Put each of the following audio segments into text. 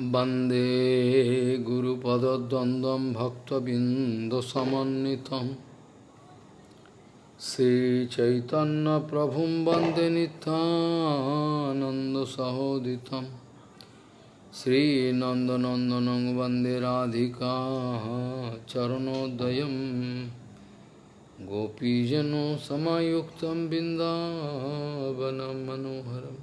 वन्दे गुरुपदद्वन्द्वं भक्तबिन्दुसमन्वितं श्रीचैतन्यप्रभुं वन्दे नित्यानन्दसहोदितं श्रीनन्दनन्दनं वन्दे राधिका चरणोदयं गोपीजनो समायुक्तं बिन्दावनं मनोहरम्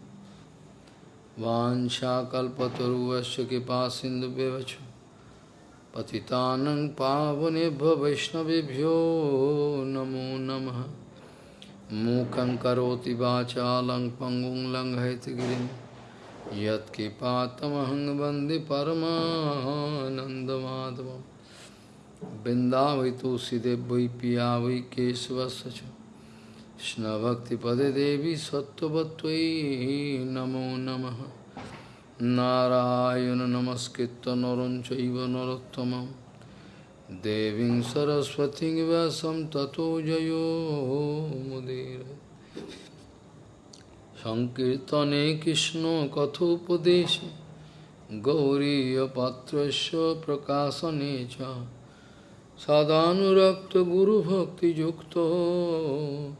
वाञ्छाकल्पतरुवस्य कृपा सिन्धुव्यवच पतितानं पावनेभ्यो वैष्णवेभ्यो नमो नमः। मूकं करोति वाचालं पङ्गुं लङ्घयतिगिरिं यत्कृपातमहं वंदे परमानन्दमाधवं वै पिया वै केशवस्य Krishna Bhakti Pade Devi Sattvatvai Namo Namaha Narayana Namaskritta Naranchaiva Narottamam Devin Saraswati Vyasam Tato Jayo Mudira Sankirtane Krishna Kathopadesha Gauriya Patrasya Prakasa Necha Sadhanurakta Guru Bhakti Yukta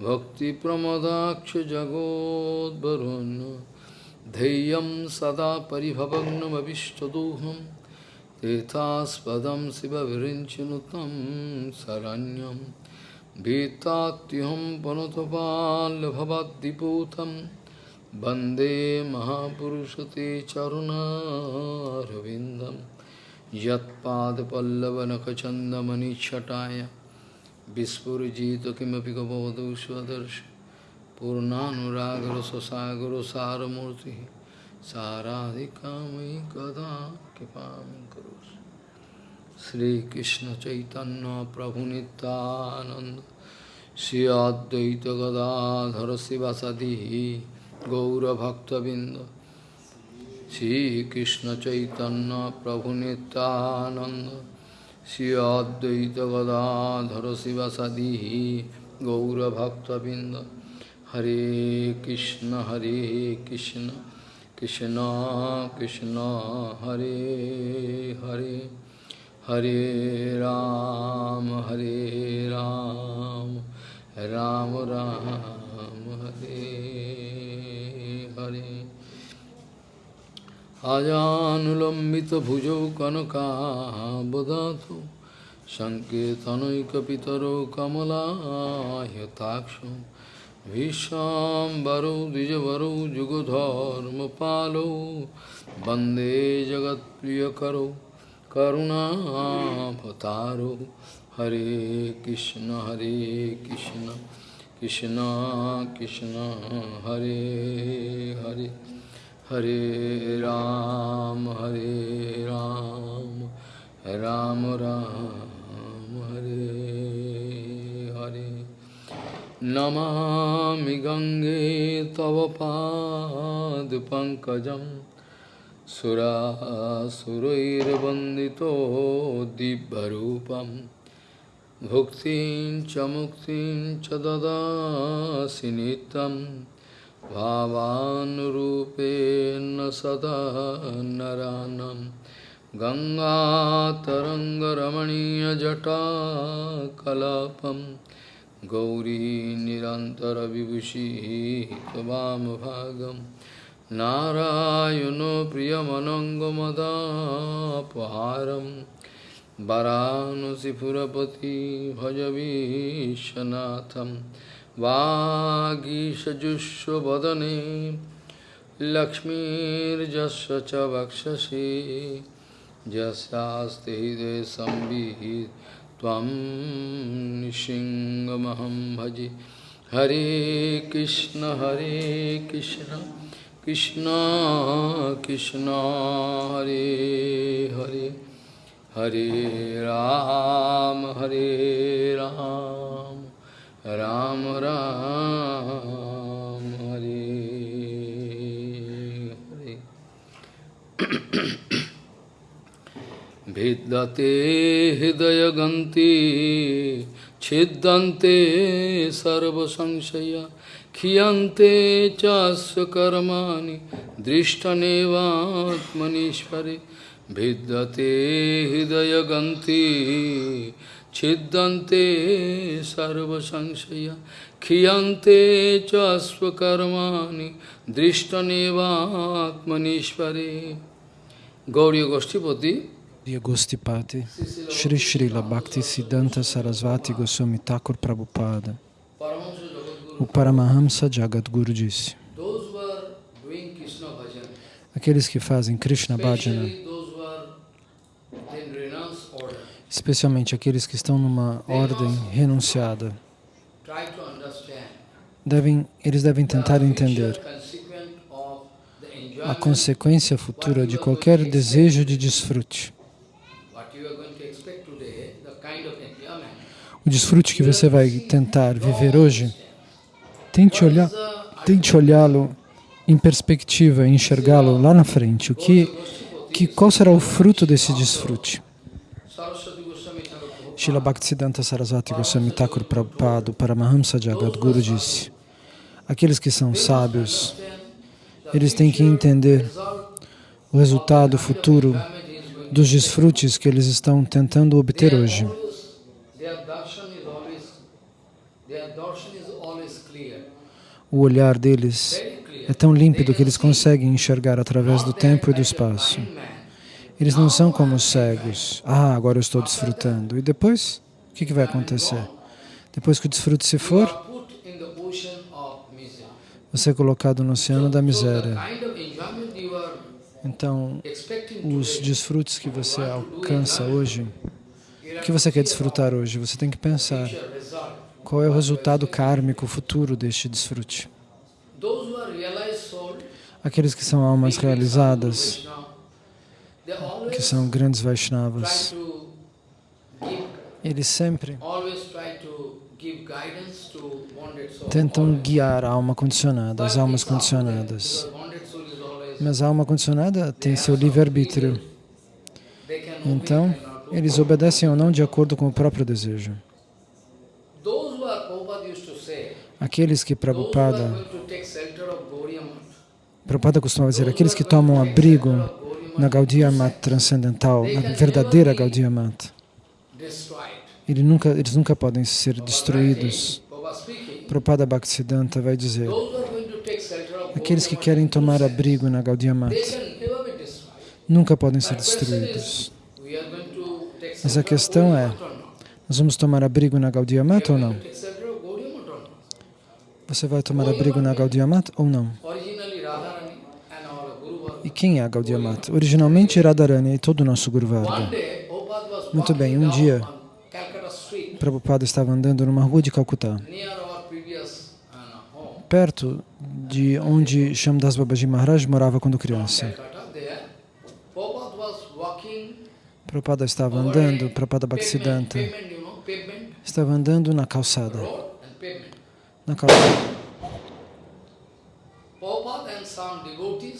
सदानुरक्तगुरुभक्तियुक्तो भक्तिप्रमदाक्षजगोद्वरुन् धैर्यं सदा परिभवग्नमभिष्टदोहं तीर्थास्पदं शिवविरिञ्चनुतं शरण्यं भीतात्युहं पुनतपाल्भवद्दिपूतं वन्दे महापुरुषते चरुणारविन्दं Vispurjito kimapi gavadu svadarsh Purnanuragra sasagara saramurti Saradhikamai kada kipam karus Sri Krishna Chaitanya Prabhu Nityananda Sri Advaita Gadadhara Sivasadihi Gaura Bhakta Binda Sri Krishna Chaitanya Prabhu Nityananda प्रभु नित्यानंद श्री अद्वैत गदाधर शिवसदी गौरभक्तबिंद हरे कृष्ण हरे कृष्ण कृष्ण कृष्ण हरे हरे हरे राम हरे राम राम राम हरे हरे अजानुलम्बितभुजौ कनकाबदातु सङ्केतनैकपितरो कमलायताक्षौ भीष्माम्बरौ द्विजवरौ जुगधर्मपालौ वंदे जगत्प्रियकरौ करुणाभतारौ हरे कृष्ण हरे कृष्ण कृष्ण कृष्ण, हरे हरे। हरे राम हरे राम राम राम, हरे हरे। नमामि गङ्गे तव पादपङ्कजं सुरासुरैर्वन्दितो दिव्यरूपं। भुक्तिं च मुक्तिं च ददासि नित्यं भावानुरूपेण सदा नरानं। गङ्गातरङ्गरमणीयजटाकलापम् गौरी निरन्तरविभूषिः त्वामभागं नारायणो प्रियमनङ्गमदापहारं। वरानसिपुरपति भजवीशनाथं। वागीषजुष्वदने लक्ष्मीर्जस्य च वक्षसि। यस्यास्ति हृदये संविहित त्वं निशिङ्गमहं भजे। हरे कृष्ण हरे कृष्ण कृष्ण कृष्ण, हरे हरे। हरे राम हरे राम। राम राम हरे हरे भिद्यते हृदयगन्ति छिद्यन्ते सर्वसंशया क्षीयन्ते चास्य कर्माणि दृष्टनेवात्मनीश्वरे भिद्यते हृदयगन्ति Chiddante sarvasangsaya kriyante chasvakarmani drishtaneva atmanishvare gauri Goshtipati Gauriya Goshtipati Shri Srila Siddhanta Sarasvati Goswami Thakur Prabhupada O Paramahamsa Jagadguru disse Aqueles que fazem Krishna Bhajana especialmente aqueles que estão numa ordem renunciada, devem, eles devem tentar entender a consequência futura de qualquer desejo de desfrute. O desfrute que você vai tentar viver hoje, tente olhar, tente olhá-lo em perspectiva, enxergá-lo lá na frente. O que, que, qual será o fruto desse desfrute? Srila Bhaktisiddhanta Sarasvati Goswami Thakur Prabhupada Paramahamsa Jagadguru disse, aqueles que são sábios eles têm que entender o resultado futuro dos desfrutes que eles estão tentando obter hoje. O olhar deles é tão límpido que eles conseguem enxergar através do tempo e do espaço. Eles não são como os cegos. Ah, agora eu estou desfrutando. E depois, o que, que vai acontecer? Depois que o desfrute se for, você é colocado no oceano da miséria. Então, os desfrutes que você alcança hoje, o que você quer desfrutar hoje? Você tem que pensar qual é o resultado kármico futuro deste desfrute. Aqueles que são almas realizadas, que são grandes Vaishnavas, eles sempre tentam guiar a alma condicionada, as almas condicionadas. Mas a alma condicionada tem seu livre-arbítrio. Então, eles obedecem ou não de acordo com o próprio desejo. Aqueles que Prabhupada, Prabhupada costumava dizer, aqueles que tomam abrigo na Gaudiya Mat transcendental, na verdadeira Gaudiya Mat, ele nunca, eles nunca podem ser destruídos. Prabhupada Bhaktisiddhanta vai dizer, aqueles que querem tomar abrigo na Gaudiya Mata nunca podem ser destruídos. Mas a questão é, nós vamos tomar abrigo na Gaudiya Mata ou não? Você vai tomar abrigo na Gaudiya Mata ou não? E quem é Mata? Originalmente Radharani e todo o nosso Guru Varga. Muito bem, um dia Prabhupada estava andando numa rua de Calcutá, perto de onde Shamdas Babaji Maharaj morava quando criança. Prabhupada estava andando, Prabhupada Bhaktisiddhanta, estava andando na calçada. Na calçada.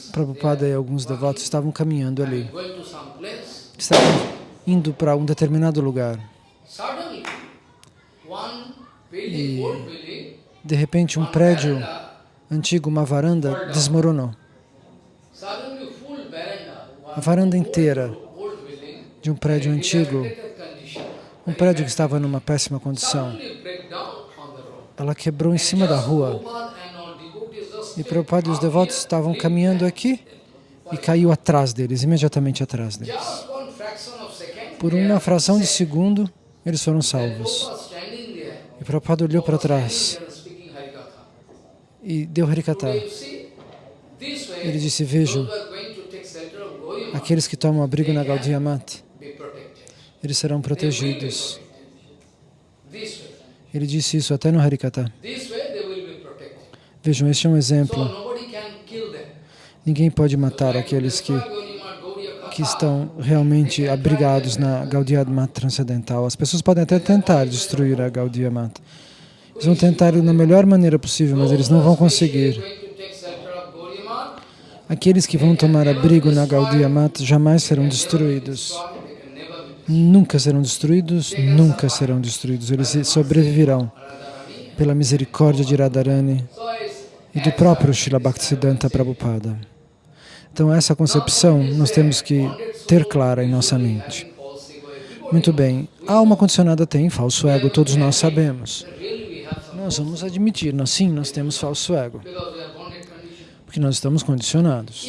Prabhupada e alguns devotos estavam caminhando ali. Estavam indo para um determinado lugar. E, de repente, um prédio antigo, uma varanda, desmoronou. A varanda inteira de um prédio antigo, um prédio que estava numa péssima condição, ela quebrou em cima da rua. E Prabhupada e os devotos estavam caminhando aqui e caiu atrás deles, imediatamente atrás deles. Por uma fração de segundo, eles foram salvos. E Prabhupada olhou para trás e deu Harikata. Ele disse, vejam, aqueles que tomam abrigo na Gaudiya Mat, eles serão protegidos. Ele disse isso até no Harikata. Vejam, este é um exemplo. Ninguém pode matar aqueles que que estão realmente abrigados na Gaudiya Mata transcendental. As pessoas podem até tentar destruir a Gaudiya Mata. Eles vão tentar da melhor maneira possível, mas eles não vão conseguir. Aqueles que vão tomar abrigo na Gaudiya Mata jamais serão destruídos. Nunca serão destruídos, nunca serão destruídos. Eles sobreviverão pela misericórdia de Radharani e do próprio Srila Bhaktisiddhanta Prabhupada. Então, essa concepção nós temos que ter clara em nossa mente. Muito bem, alma condicionada tem falso ego, todos nós sabemos. Nós vamos admitir, nós, sim, nós temos falso ego, porque nós estamos condicionados.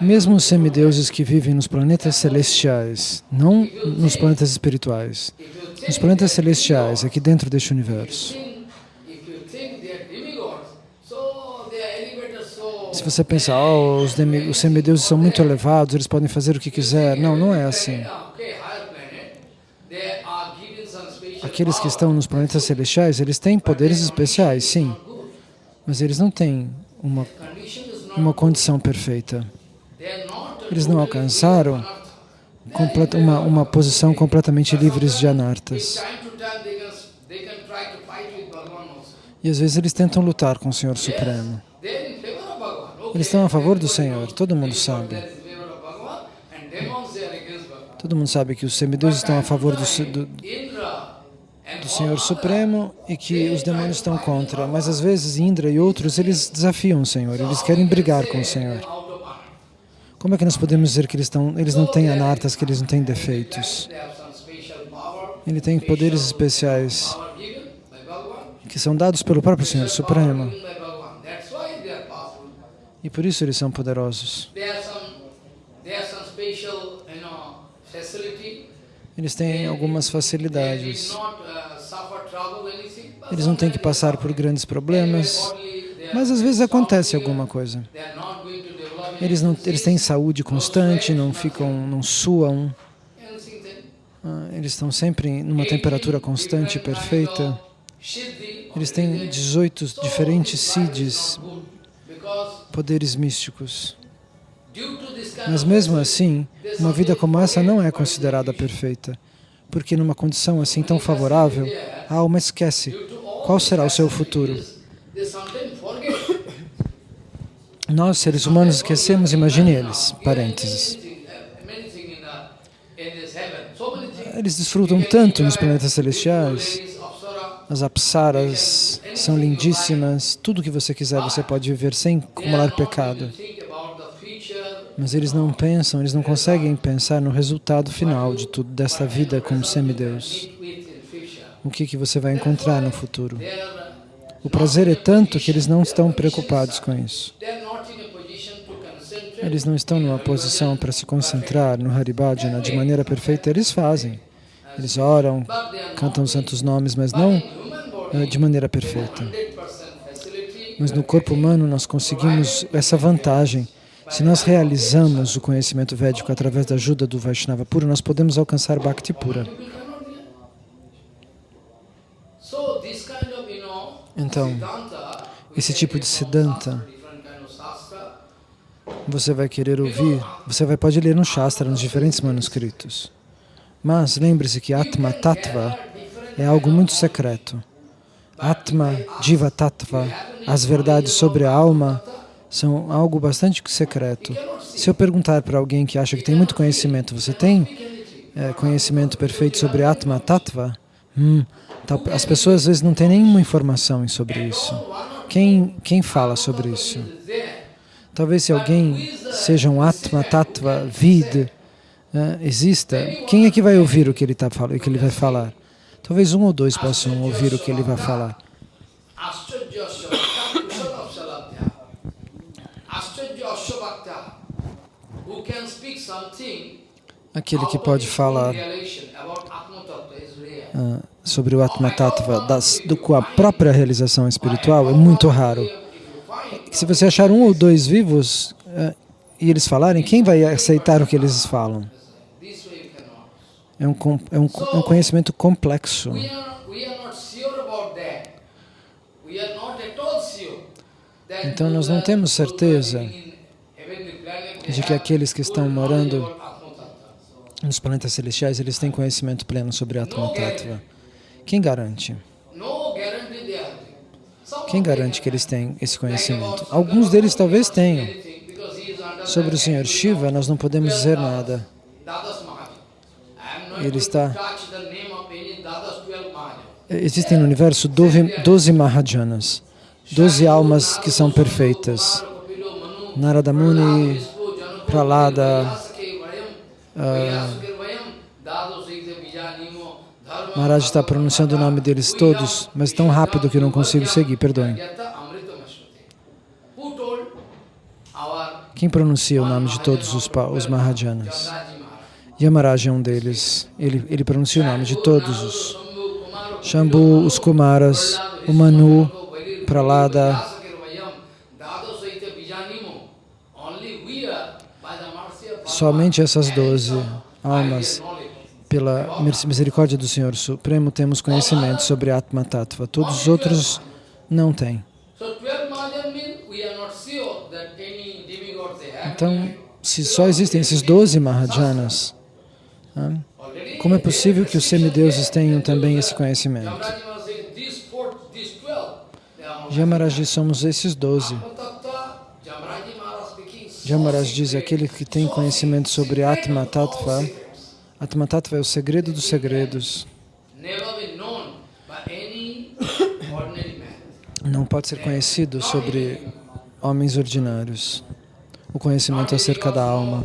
Mesmo os semideuses que vivem nos planetas celestiais, não nos planetas espirituais, nos planetas celestiais, aqui dentro deste universo, Se você pensar, oh, os, os semideuses são muito elevados, eles podem fazer o que quiser. Não, não é assim. Aqueles que estão nos planetas celestiais, eles têm poderes especiais, sim. Mas eles não têm uma, uma condição perfeita. Eles não alcançaram uma, uma posição completamente livres de anartas. E às vezes eles tentam lutar com o Senhor Supremo. Eles estão a favor do Senhor, todo mundo sabe. Todo mundo sabe que os semideuses estão a favor do, do, do Senhor Supremo e que os demônios estão contra. Mas às vezes Indra e outros, eles desafiam o Senhor, eles querem brigar com o Senhor. Como é que nós podemos dizer que eles, estão, eles não têm anartas, que eles não têm defeitos? Ele tem poderes especiais que são dados pelo próprio Senhor Supremo. E por isso eles são poderosos. Eles têm algumas facilidades. Eles não têm que passar por grandes problemas, mas às vezes acontece alguma coisa. Eles, não, eles têm saúde constante, não ficam, não suam. Ah, eles estão sempre numa temperatura constante perfeita. Eles têm 18 diferentes siddhis, poderes místicos. Mas mesmo assim, uma vida como essa não é considerada perfeita, porque numa condição assim tão favorável, a alma esquece qual será o seu futuro. Nós, seres humanos, esquecemos, imagine eles, parênteses. Eles desfrutam tanto nos planetas celestiais, as apsaras são lindíssimas, tudo que você quiser você pode viver sem acumular pecado. Mas eles não pensam, eles não conseguem pensar no resultado final de tudo, desta vida como semideus. O que, que você vai encontrar no futuro. O prazer é tanto que eles não estão preocupados com isso. Eles não estão numa posição para se concentrar no Haribhajana de maneira perfeita, eles fazem. Eles oram, cantam os santos nomes, mas não de maneira perfeita. Mas no corpo humano nós conseguimos essa vantagem. Se nós realizamos o conhecimento védico através da ajuda do Vaishnava puro, nós podemos alcançar Bhakti pura. Então, esse tipo de Siddhanta, você vai querer ouvir, você vai, pode ler no Shastra, nos diferentes manuscritos. Mas lembre-se que Atma Tattva é algo muito secreto. Atma, Jiva Tattva, as verdades sobre a alma, são algo bastante secreto. Se eu perguntar para alguém que acha que tem muito conhecimento, você tem é, conhecimento perfeito sobre Atma Tattva? Hum, as pessoas às vezes não têm nenhuma informação sobre isso. Quem, quem fala sobre isso? Talvez se alguém seja um Atma Tattva Vid, é, exista, quem é que vai ouvir o que ele, tá, o que ele vai falar? Talvez um ou dois possam ouvir o que ele vai falar. Aquele que pode falar uh, sobre o Atma Tattva das, do, com a própria realização espiritual é muito raro. Se você achar um ou dois vivos uh, e eles falarem, quem vai aceitar o que eles falam? É um, é um, é um conhecimento complexo. Então nós não temos certeza de que aqueles que estão morando nos planetas celestiais, eles têm conhecimento pleno sobre Atma Tattva. Quem garante? Quem garante que eles têm esse conhecimento? Alguns deles talvez tenham. Sobre o Senhor Shiva, nós não podemos dizer nada ele está... Existem no universo 12 Mahajanas, 12 almas que são perfeitas. Narada Muni, Pralada, ah, Maharaj está pronunciando o nome deles todos, mas tão rápido que eu não consigo seguir, perdoem. Quem pronuncia o nome de todos os, os Mahajanas? Yamaraj é um deles. Ele, ele pronuncia o nome de todos os. Shambhu, os Kumaras, o Manu, Pralada, somente essas doze almas, pela mis- misericórdia do Senhor Supremo, temos conhecimento sobre Atma Tattva. Todos os outros não têm. Então, se só existem esses 12 Mahajanas, ah, como é possível que os semideuses tenham também esse conhecimento? Jamaraji somos esses 12. Jamaraj diz, aquele que tem conhecimento sobre Atma Tattva, Atma Tattva é o segredo dos segredos. Não pode ser conhecido sobre homens ordinários. O conhecimento acerca da alma.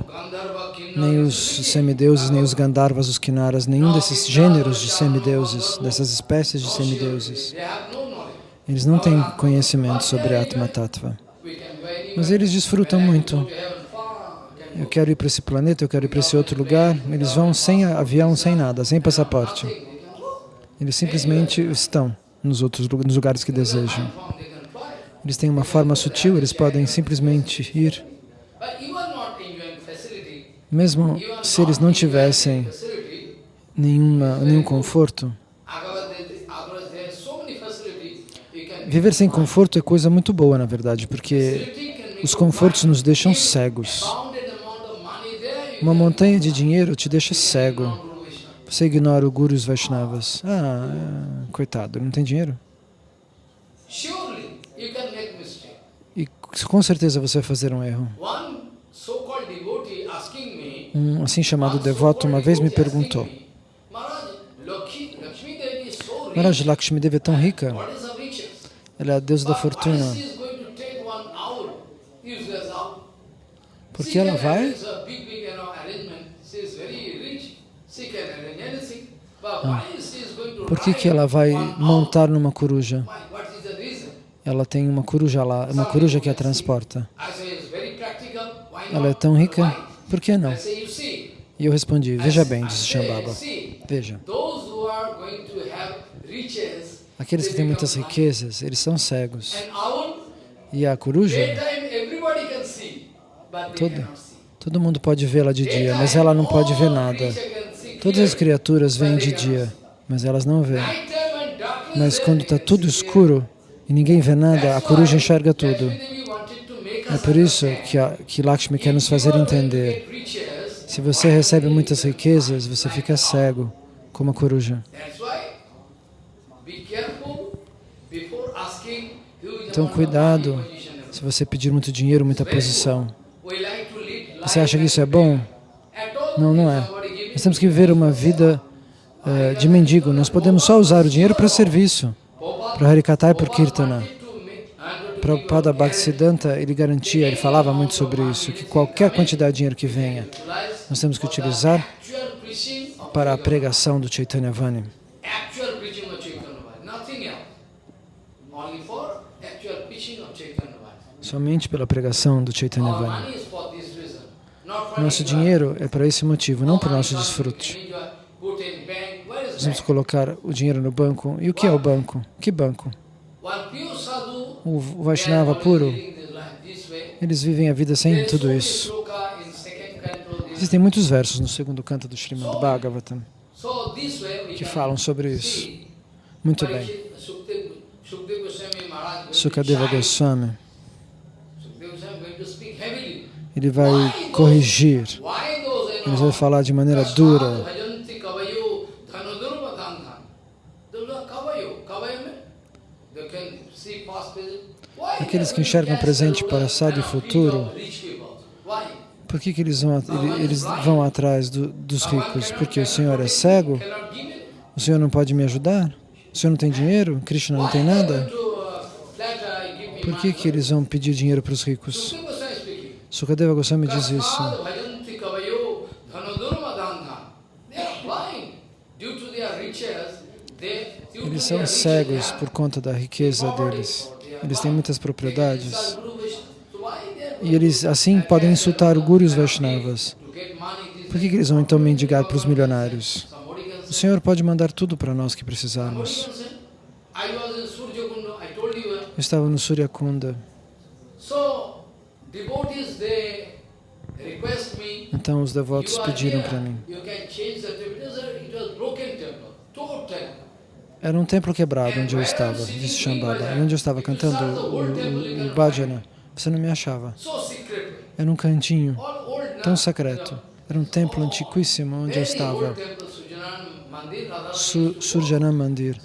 Nem os semideuses, nem os Gandharvas, os Kinnaras, nenhum desses gêneros de semideuses, dessas espécies de semideuses, eles não têm conhecimento sobre Atma Tattva. Mas eles desfrutam muito. Eu quero ir para esse planeta, eu quero ir para esse outro lugar. Eles vão sem avião, sem nada, sem passaporte. Eles simplesmente estão nos outros nos lugares que desejam. Eles têm uma forma sutil, eles podem simplesmente ir. Mesmo se eles não tivessem nenhuma, nenhum conforto, viver sem conforto é coisa muito boa, na verdade, porque os confortos nos deixam cegos. Uma montanha de dinheiro te deixa cego. Você ignora o Guru e os Vaishnavas. Ah, é, coitado, ele não tem dinheiro? E com certeza você vai fazer um erro. Um assim chamado devoto uma vez me perguntou, Maharaj, Lakshmi, Devi é tão rica, ela é a deusa da fortuna. Porque ela vai arrange a big, big, you know, arrangement. She is very rich. She can arrange anything. But why she is going to Por que, que ela vai montar numa coruja? Ela tem uma coruja lá, uma coruja que a transporta. Ela é tão rica? Por que não? E eu respondi, veja bem, disse Shambhava, veja, aqueles que têm muitas riquezas, eles são cegos. E a coruja, Todo- todo mundo pode vê-la de dia, mas ela não pode ver nada. Todas as criaturas veem de dia, mas elas não veem. Mas quando está tudo escuro e ninguém vê nada, a coruja enxerga tudo. É por isso que, a, que Lakshmi quer nos fazer entender. Se você recebe muitas riquezas, você fica cego, como a coruja. Então, cuidado se você pedir muito dinheiro, muita posição. Você acha que isso é bom? Não, não é. Nós temos que viver uma vida eh, de mendigo. Nós podemos só usar o dinheiro para serviço, para Harikata e para Kirtana. Prabhupada Bhaktisiddhanta, ele garantia, ele falava muito sobre isso, que qualquer quantidade de dinheiro que venha, nós temos que utilizar para a pregação do Chaitanya Vani. Somente pela pregação do Chaitanya Vani. Nosso dinheiro é para esse motivo, não para o nosso desfrute. Nós vamos colocar o dinheiro no banco. E o que é o banco? Que banco? O Vaishnava puro, eles vivem a vida sem tudo isso. Existem muitos versos no segundo canto do Srimad Bhagavatam que falam sobre isso. Muito bem. Sukadeva. Goswami, ele vai corrigir, ele vai falar de maneira dura. Aqueles que enxergam presente, passado e futuro. Por que, que eles, vão, eles vão atrás do- dos ricos? Porque o Senhor é cego? O Senhor não pode me ajudar? O Senhor não tem dinheiro? Krishna não tem nada? Por que, que eles vão pedir dinheiro para os ricos? Sukadeva Goswami diz isso. Eles são cegos por conta da riqueza deles. Eles têm muitas propriedades. E eles assim podem insultar o Guru e os Vaishnavas. Por que, que eles vão então mendigar para os milionários? O Senhor pode mandar tudo para nós que precisarmos. Eu estava no request me, então os devotos pediram para mim. Era um templo quebrado onde eu estava, disse Shambhava. Onde eu estava cantando o, bhajana, você não me achava. Era um cantinho tão secreto. Era um templo antiquíssimo onde eu estava. Su. Surjanam Mandir.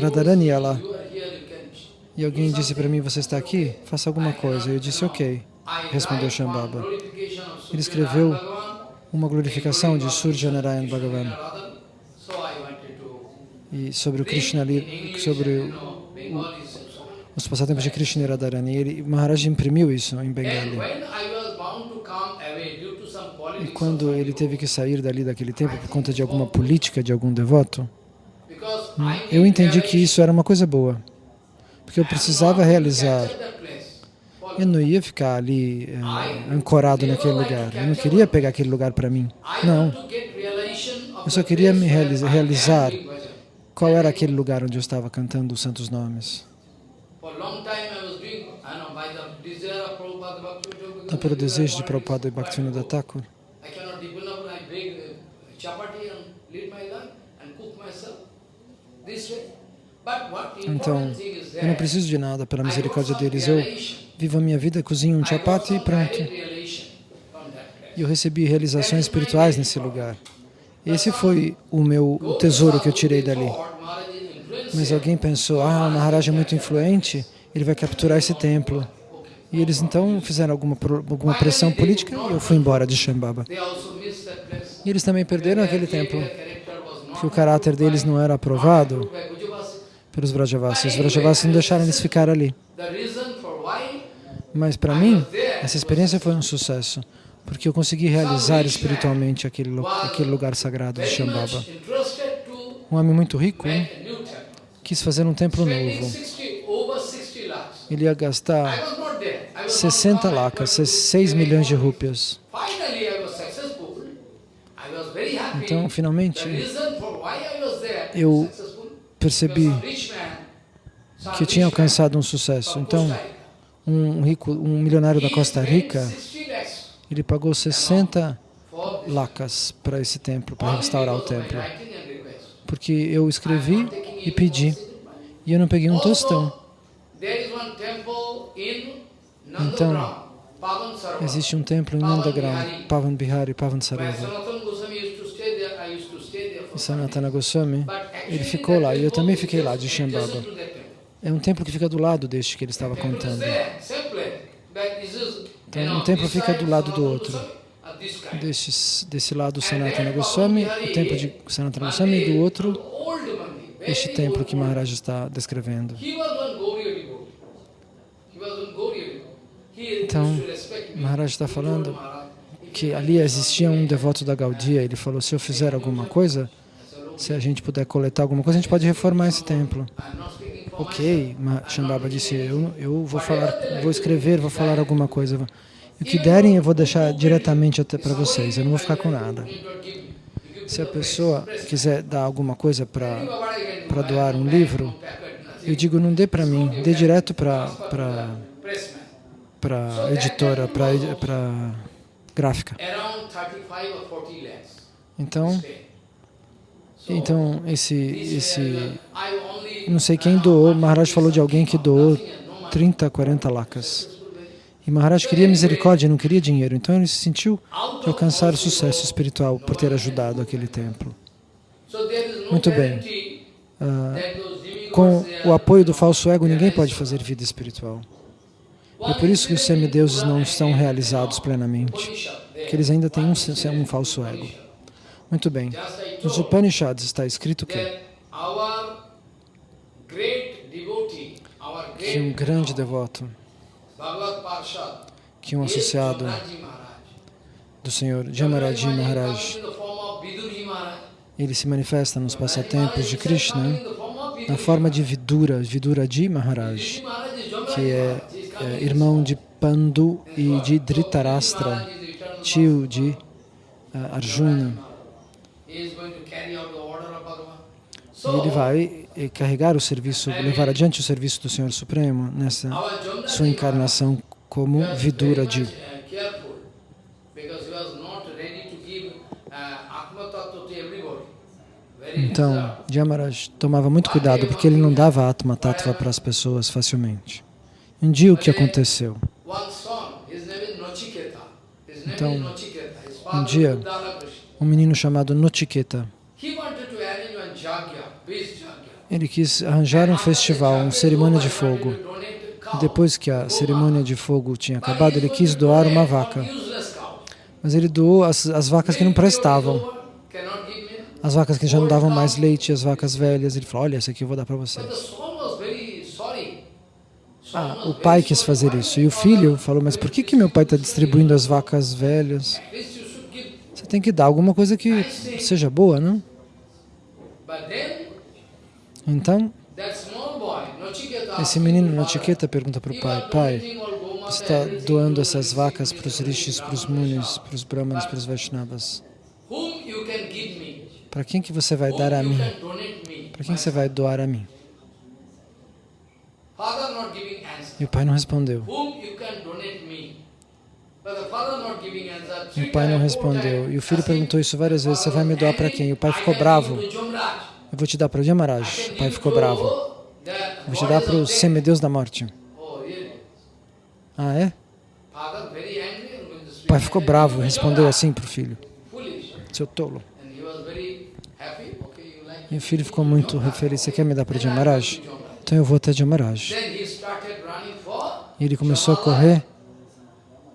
Radharani devotees, lá. E alguém disse para mim, você está aqui? Faça alguma coisa. Eu disse, ok. Respondeu Shambhava. Ele escreveu uma glorificação de Surja Narayan Bhagavan e sobre o Krishna ali, sobre o- os passatempos de Krishna e Radharani. Ele, Maharaj imprimiu isso em Bengali. E quando ele teve que sair dali daquele tempo por conta de alguma política de algum devoto, eu entendi que isso era uma coisa boa, porque eu precisava realizar. Eu não ia ficar ali eh, ancorado naquele lugar. Eu não queria pegar aquele lugar para mim. Não. Eu só queria me realiza- realizar Qual era aquele lugar onde eu estava cantando os santos nomes? Então, pelo desejo de Prabhupada e Bhaktivinoda Thakur, uh, então, eu não preciso de nada pela misericórdia deles. Eu vivo a minha vida, cozinho um chapati e pronto. E eu recebi realizações espirituais nesse lugar. Esse foi o meu tesouro que eu tirei dali. Mas alguém pensou, ah, o Maharaj é muito influente, ele vai capturar esse templo. E eles então fizeram alguma, alguma pressão política e eu fui embora de Shambhava. E eles também perderam aquele templo, que o caráter deles não era aprovado pelos Vrajavasis. Os Vrajavasis não deixaram eles ficar ali. Mas para mim, essa experiência foi um sucesso, porque eu consegui realizar espiritualmente aquele, aquele lugar sagrado de Shambhava. Um homem muito rico quis fazer um templo novo. 60, over 60 lakhs. Ele ia gastar was not there. I was 60 not lakhas, but 6 they milhões de rúpias. Então, finalmente, eu percebi que tinha alcançado um sucesso. Então, um rico, um milionário da Costa Rica, 60 lakhs ele pagou 60 for this. lacas para esse templo, para restaurar o templo. Porque eu escrevi e pedi, e eu não peguei um tostão. Então, Existe um templo em Nandagram, Pavan Bihari, Pavan where Sarovar. Sanatana Goswami ele ficou lá, e eu também fiquei lá, de Shambhava. É um templo que fica do lado deste que ele estava contando. Então, um templo fica do lado do outro. Deste, desse lado Sanatana Goswami, o templo de Sanatana Goswami, e do outro, este templo que Maharaj está descrevendo. Então. Maharaj está falando que ali existia um devoto da Gaudia, ele falou, se eu fizer alguma coisa, se a gente puder coletar alguma coisa, a gente pode reformar esse templo. Ok, Shambhava disse, eu, eu vou falar, vou escrever, vou falar alguma coisa. O que derem eu vou deixar diretamente até para vocês, eu não vou ficar com nada. Se a pessoa quiser dar alguma coisa para doar um livro, eu digo, não dê para mim, dê direto para para editora, para gráfica. Around 35 or 40 lakhs. Então, então esse esse não sei quem doou, Maharaj falou de alguém que doou 30, 40 lacas. E Maharaj queria misericórdia, não queria dinheiro. Então ele se sentiu de alcançar o sucesso espiritual por ter ajudado aquele templo. Muito bem. Ah, com o apoio do falso ego, ninguém pode fazer vida espiritual. É por isso que os semideuses não estão realizados plenamente, Upanishad, they- que eles ainda têm um, um falso ego. Muito bem. Nos Upanishads está escrito que, que um grande devoto, que um associado do Senhor Jamaraji Maharaj, ele se manifesta nos passatempos de Krishna na forma de Vidura, Viduraji Maharaj, que é, é irmão de Pandu e de Dhritarashtra, tio de uh, Arjuna. Ele vai carregar o serviço, levar adiante o serviço do Senhor Supremo nessa sua encarnação como Viduraji. Então, Jamaraj tomava muito cuidado porque ele não dava Atma Tattva para as pessoas facilmente. Um dia o que aconteceu? Então, um dia, um menino chamado Nochiketa, ele quis arranjar um festival, uma cerimônia de fogo. Depois que a cerimônia de fogo tinha acabado, ele quis doar uma vaca. Mas ele doou as, as vacas que não prestavam. As vacas que já não davam mais leite, as vacas velhas. Ele falou, olha, essa aqui eu vou dar para vocês. Ah, o pai quis fazer isso. E o filho falou, mas por que, que meu pai está distribuindo as vacas velhas? Tem que dar alguma coisa que seja boa, não? Então, esse menino Nachiqueta pergunta para o pai, pai, você está doando essas vacas para os rishis, para os munis, para os brahmanas, para os vaishnavas. Para quem que você vai dar a mim? Para quem você vai doar a mim? E o pai não respondeu. O pai não respondeu. E o filho perguntou isso várias vezes, você vai me doar para quem? E o pai ficou bravo. Eu vou te dar para o Yamaraj. O pai ficou bravo. Eu vou te dar para o semideus da morte. Ah, é? O pai ficou bravo, respondeu assim para o filho. Seu tolo. E o filho ficou muito feliz. Você quer me dar para o Yamaraj? Então eu vou até Yamaraj. E ele começou a correr.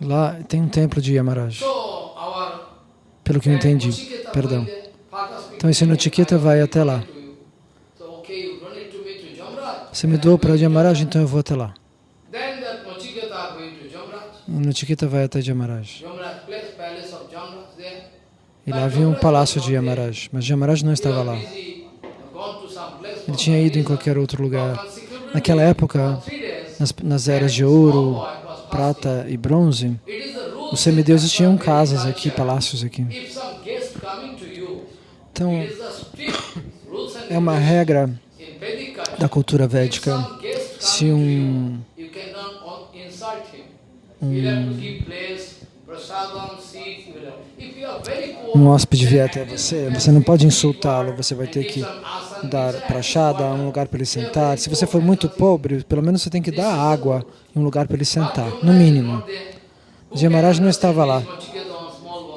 Lá tem um templo de Yamaraj. Pelo que eu entendi, perdão. Então esse Notiketa vai até lá. Você me doou para Yamaraj, então eu vou até lá. E Notiketa vai até Yamaraj. E lá havia um palácio de Yamaraj, mas Yamaraj não estava lá. Ele tinha ido em qualquer outro lugar. Naquela época, nas, nas eras de ouro, prata e bronze, os semideuses tinham casas aqui, palácios aqui. Então, é uma regra da cultura védica. Se um, um, um hóspede vier até você, você não pode insultá-lo, você vai ter que dar prachada, um lugar para ele sentar. Se você for muito pobre, pelo menos você tem que dar água e um lugar para ele sentar, no mínimo. Yamaraj não estava lá.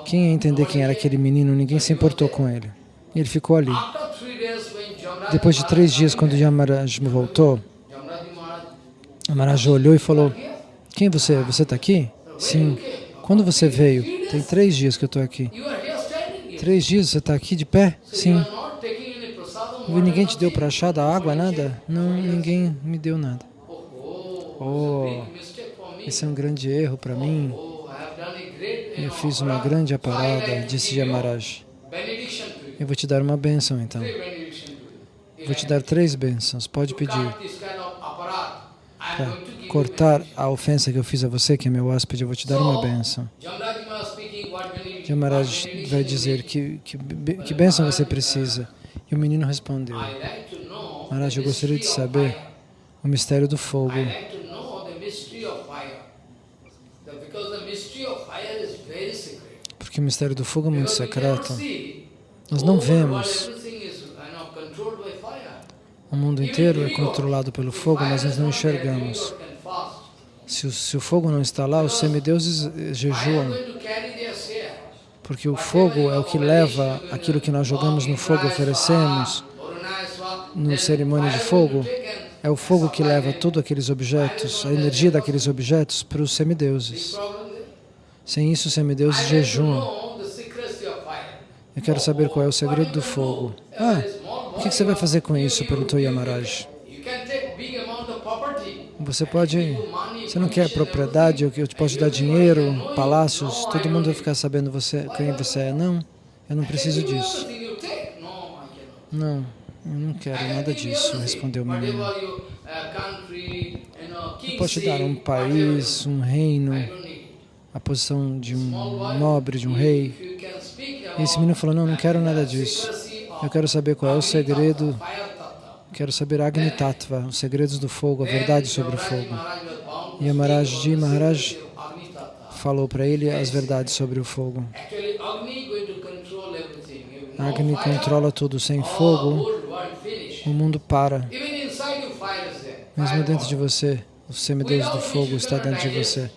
Quem ia entender quem era aquele menino, ninguém se importou com ele. E ele ficou ali. Depois de três dias, quando Yamaraj voltou, Yamaraj olhou e falou, quem você é? Você está aqui? Sim. Quando você veio? Tem três dias que eu estou aqui. Três dias você está aqui de pé? Sim. E ninguém te deu prachada, água, nada? Não, ninguém me deu nada. Oh, esse é um grande erro para mim. Eu fiz uma grande aparada, disse Yamaraj. Eu vou te dar uma bênção, então. Vou te dar três bênçãos, pode pedir. Para cortar a ofensa que eu fiz a você, que é meu hóspede, eu vou te dar uma bênção. Yamaraj vai dizer que, que, que bênção você precisa. E o menino respondeu, Maharaj, eu gostaria de saber o mistério do fogo. Porque o mistério do fogo é muito secreto. Nós não vemos. O mundo inteiro é controlado pelo fogo, mas nós não enxergamos. Se o, se o fogo não está lá, os semideuses jejuam. porque o fogo é o que leva aquilo que nós jogamos no fogo, oferecemos no cerimônia de fogo, é o fogo que leva todos aqueles objetos, a energia daqueles objetos para os semideuses. Sem isso, os semideuses jejuam. Eu quero saber qual é o segredo do fogo. Ah, o que você vai fazer com isso? perguntou Yamaraj. Você pode, você não quer propriedade, eu te posso dar dinheiro, palácios, todo mundo vai ficar sabendo você, quem você é. Não, eu não preciso disso. Não, eu não quero nada disso, respondeu o menino. Eu posso te dar um país, um reino, a posição de um nobre, de um rei. E esse menino falou, não, não quero nada disso. Eu quero saber qual é o segredo Quero saber Agni Tattva, os segredos do fogo, a verdade sobre o fogo. E Amarajji Maharaj falou para ele as verdades sobre o fogo. Agni controla tudo. Sem fogo, o mundo para. Mesmo dentro de você, o semideus do fogo está dentro de você.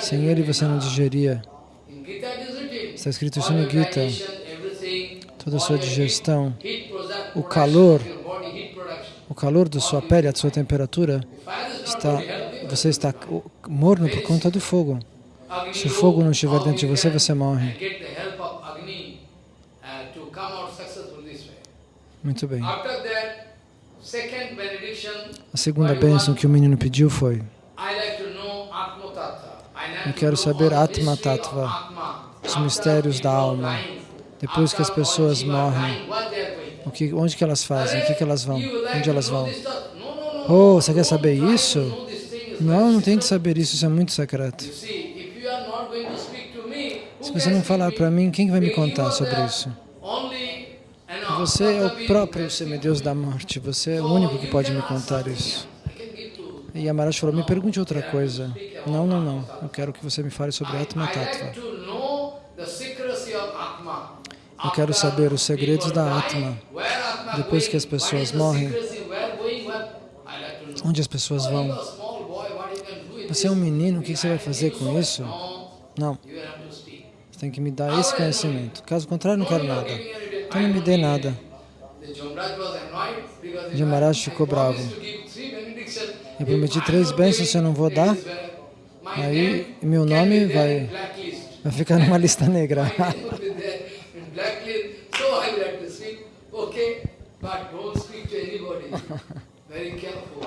Sem ele, você não digeria. Está escrito isso no Gita. Toda a sua digestão, o calor o calor da sua pele, a sua temperatura, está, você está morno por conta do fogo. Se o fogo não estiver dentro de você, você morre. Muito bem. A segunda bênção que o menino pediu foi eu quero saber Atma Tattva, os mistérios da alma. Depois que as pessoas morrem, o que, onde que elas fazem? O que, que elas vão? Onde elas vão? Oh, você quer saber isso? Não, não tem de saber isso, isso é muito secreto. Se você não falar para mim, quem vai me contar sobre isso? Você é o próprio semideus da morte, você é o único que pode me contar isso. E Amaraj falou, me pergunte outra coisa. Não, não, não, eu quero que você me fale sobre Atma Tattva. Eu quero saber os segredos da Atma. Depois que as pessoas morrem, onde as pessoas vão? Você é um menino, o que você vai fazer com isso? Não. Você tem que me dar esse conhecimento. Caso contrário, não quero nada. Então não me dê nada. Jamaraj ficou bravo. Eu prometi três bênçãos, se eu não vou dar, aí meu nome vai, vai ficar numa lista negra.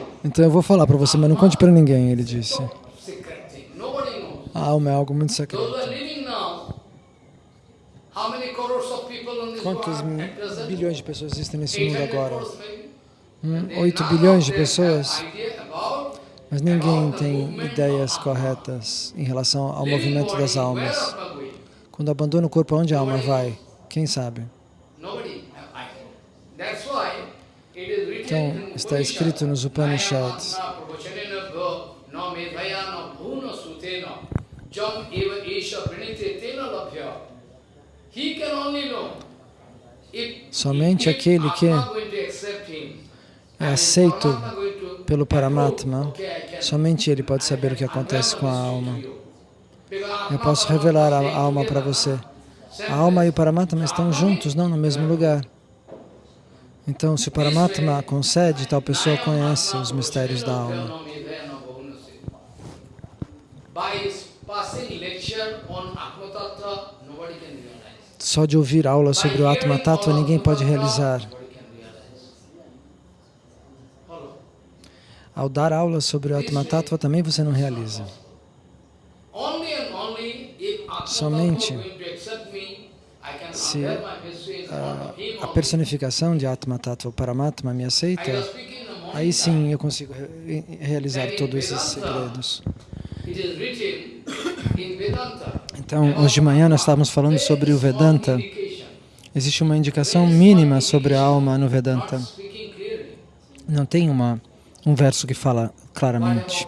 Então eu vou falar para você, mas não conte para ninguém, ele disse. A alma é algo muito secreto. Quantos bilhões de pessoas existem nesse mundo agora? Hum, 8 bilhões de pessoas? Mas ninguém tem ideias corretas em relação ao movimento das almas. Quando abandona o corpo, aonde a alma vai? Quem sabe? Então, está escrito nos Upanishads. Somente aquele que é aceito pelo Paramatma, somente ele pode saber o que acontece com a alma. Eu posso revelar a alma para você. A alma e o Paramatma estão juntos, não no mesmo lugar. Então, se o Paramatma concede, tal pessoa conhece os mistérios da alma. Só de ouvir aula sobre o Atma Tattva, ninguém pode realizar. Ao dar aula sobre o Atma Tattva, também você não realiza. Somente se a, a personificação de Atma Tattva, Paramatma, me aceita, aí sim eu consigo re realizar todos esses segredos. Então, hoje de manhã nós estávamos falando sobre o Vedanta. Existe uma indicação mínima sobre a alma no Vedanta. Não tem uma, um verso que fala claramente.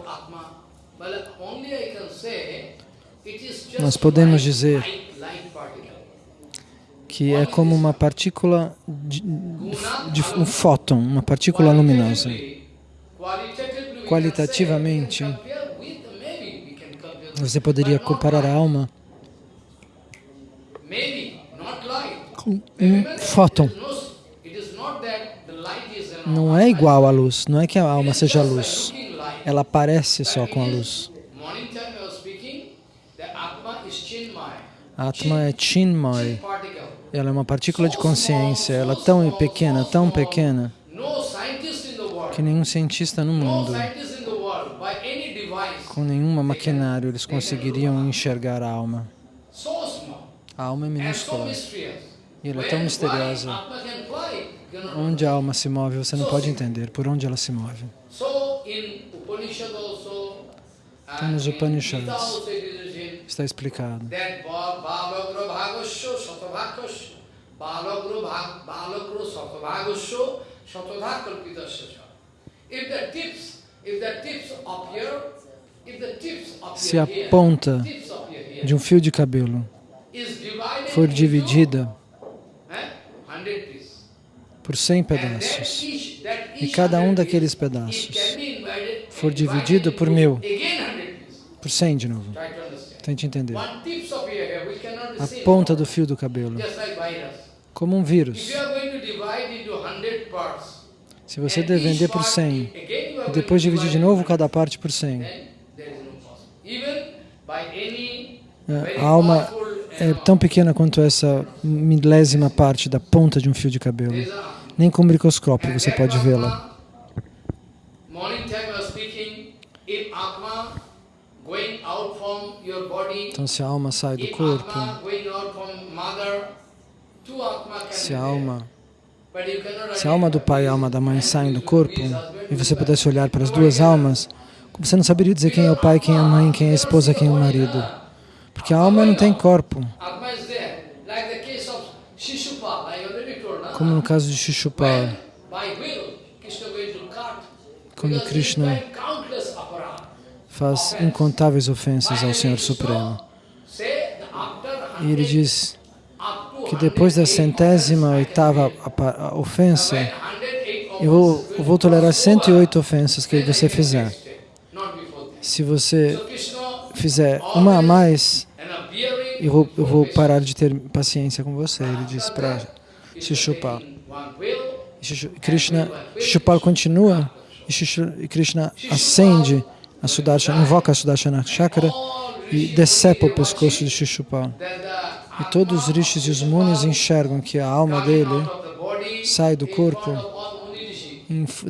Nós podemos dizer que é como uma partícula de, de um fóton, uma partícula luminosa. Qualitativamente, você poderia comparar a alma um fóton. Não é igual à luz, não é que a alma seja luz. Ela aparece só com a luz. A Atma é Chinmay. Ela é uma partícula de consciência. Ela é tão pequena, tão pequena, que nenhum cientista no mundo, com nenhuma maquinário, eles conseguiriam enxergar a alma. A alma é minúscula. E ela é tão misteriosa. Onde a alma se move, você não pode entender por onde ela se move. Então, nos Upanishads está explicado. Se a ponta de um fio de cabelo for dividida por 100 pedaços. e cada um daqueles pedaços. for dividido por mil, por 100 de novo, tente entender. A ponta do fio do cabelo, como um vírus. Se você vender por 100 e depois dividir de novo cada parte por 100, a alma é tão pequena quanto essa milésima parte da ponta de um fio de cabelo. Nem com um microscópio você pode vê-la. Então, se a alma sai do corpo, se a alma, se a alma do pai e a alma da mãe saem do corpo, e você pudesse olhar para as duas almas, você não saberia dizer quem é o pai, quem é a mãe, quem é a esposa, quem é o marido. Porque a alma não tem corpo. Como no caso de Shishupal, quando Krishna faz incontáveis ofensas ao Senhor Supremo. E ele diz que depois da centésima oitava ofensa, eu vou, eu vou tolerar 108 ofensas que você fizer. Se você fizer uma a mais, eu vou, eu vou parar de ter paciência com você, ele diz para Shishupal. Krishna, Shishupal continua e Krishna acende a Sudarshana, invoca a Sudarshana Chakra e decepa o pescoço de Shishupal. E todos os rishis e os munis enxergam que a alma dele sai do corpo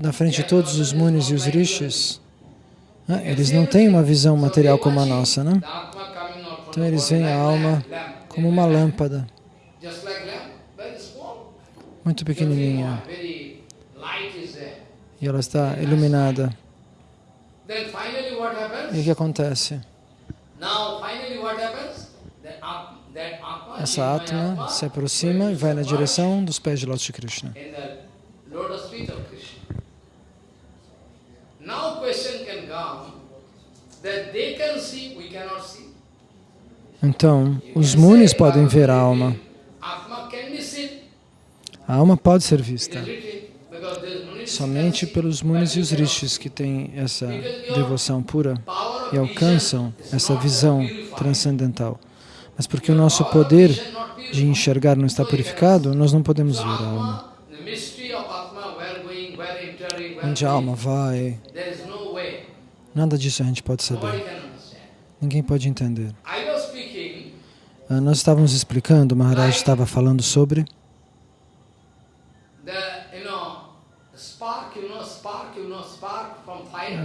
na frente de todos os munis e os rishis. Né? Eles não têm uma visão material como a nossa, né? Então eles veem a alma como uma lâmpada, muito pequenininha, e ela está iluminada. E o que acontece? Essa Atma se aproxima e vai na direção dos pés de Lótus de Krishna. Então, os munis podem ver a alma. A alma pode ser vista somente pelos munis e os rishis que têm essa devoção pura e alcançam essa visão transcendental. Mas porque o nosso poder de enxergar não está purificado, nós não podemos ver a alma. Onde a alma vai, nada disso a gente pode saber. Ninguém pode entender. Ah, nós estávamos explicando, o Maharaj estava falando sobre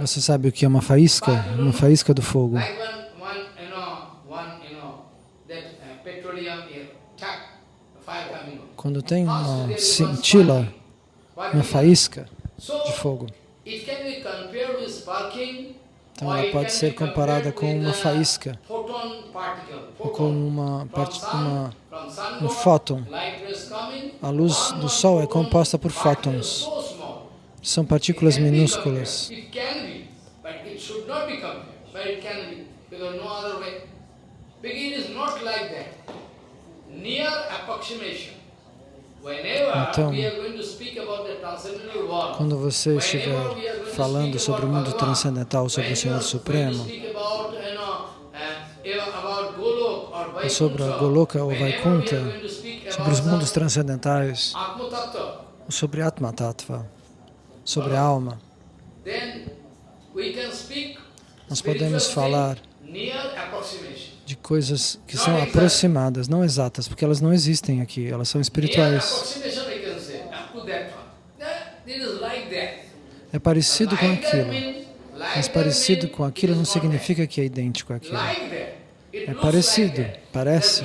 Você sabe o que é uma faísca? Uma faísca do fogo. Quando tem uma cintila, uma faísca de fogo. Então ela pode ser comparada com uma faísca, ou com uma, uma, um fóton. A luz do Sol é composta por fótons. São partículas minúsculas. Então, quando você estiver falando sobre o mundo transcendental, sobre o Senhor Supremo, ou sobre a Goloka ou Vaikuntha, sobre os mundos transcendentais, ou sobre Atma Tattva, sobre a alma, nós podemos falar de coisas que são aproximadas, não exatas, porque elas não existem aqui, elas são espirituais. that. É parecido com aquilo, mas parecido com aquilo não significa que é idêntico àquilo. É parecido, parece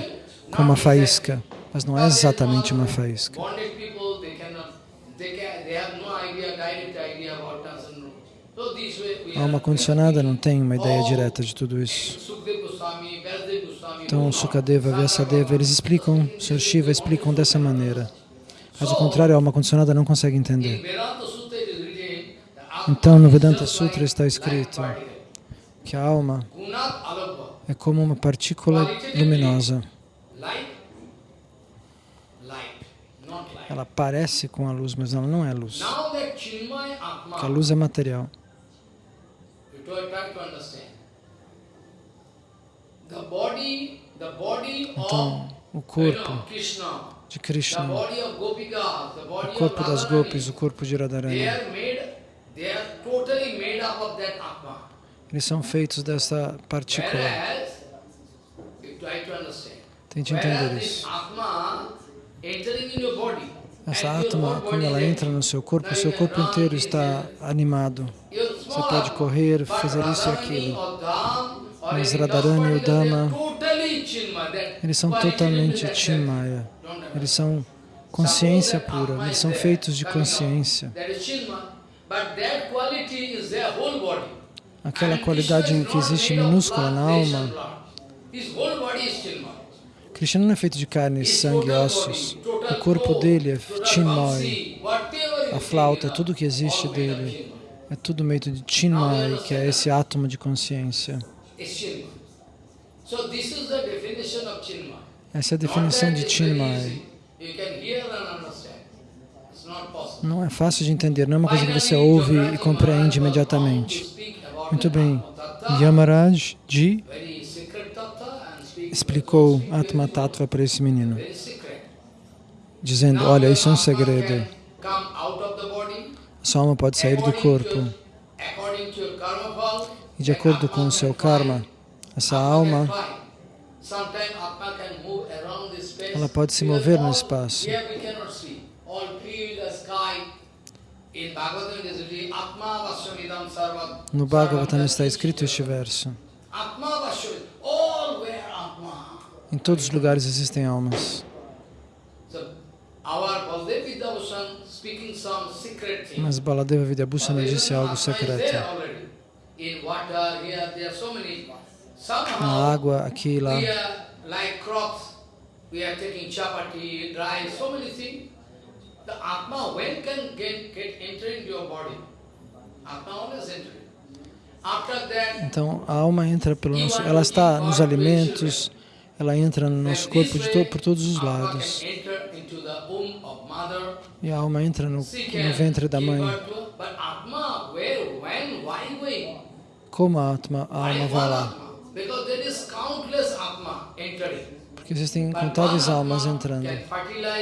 com uma faísca, mas não é exatamente uma faísca. A alma condicionada não tem uma ideia direta de tudo isso. Então, Sukadeva, Vyasadeva, eles explicam, Sr. Shiva explicam dessa maneira. Caso contrário, a alma condicionada não consegue entender. Então, no Vedanta Sutra está escrito que a alma é como uma partícula luminosa. Ela parece com a luz, mas ela não é luz. Porque a luz é material. Então, o corpo de Krishna, body of Gopika, the o corpo of das gopis, o corpo de they Radharani, are made, they are totally made up of that Atma. eles são feitos dessa partícula. Tente entender isso. Atma Essa whole quando ela entra no seu corpo, o seu corpo inteiro está animado. Você pode Atma. correr, fazer isso e aquilo. Mas Radharani e o Dhamma, Eles são totalmente Chinmaya. Eles são consciência pura. Eles são feitos de consciência. Aquela qualidade que existe minúscula na alma. Krishna não é feito de carne, sangue e ossos. O corpo dele é Chinmay. A flauta, tudo que existe dele. É tudo meio de Chinmay, que é esse átomo de consciência. Essa é a definição de Chinmay. Não é fácil de entender, não é uma coisa que você ouve e compreende imediatamente. Muito bem, Yamaraj Ji explicou Atma Tattva para esse menino, dizendo, olha, isso é um segredo. A sua alma pode sair do corpo e de acordo com o seu karma, essa alma, ela pode se mover no espaço. No Bhagavatam está escrito este verso. Em todos os lugares existem almas. Mas Baladeva Vidyabhusana disse algo secreto. Na água, aqui e lá. Então, a alma entra pelo nosso... Ela está nos alimentos, ela entra no nosso corpo to, por todos os lados. E a alma entra no, no ventre da mãe. Como a, atma, a alma vai lá? Porque existem incontáveis almas entrando.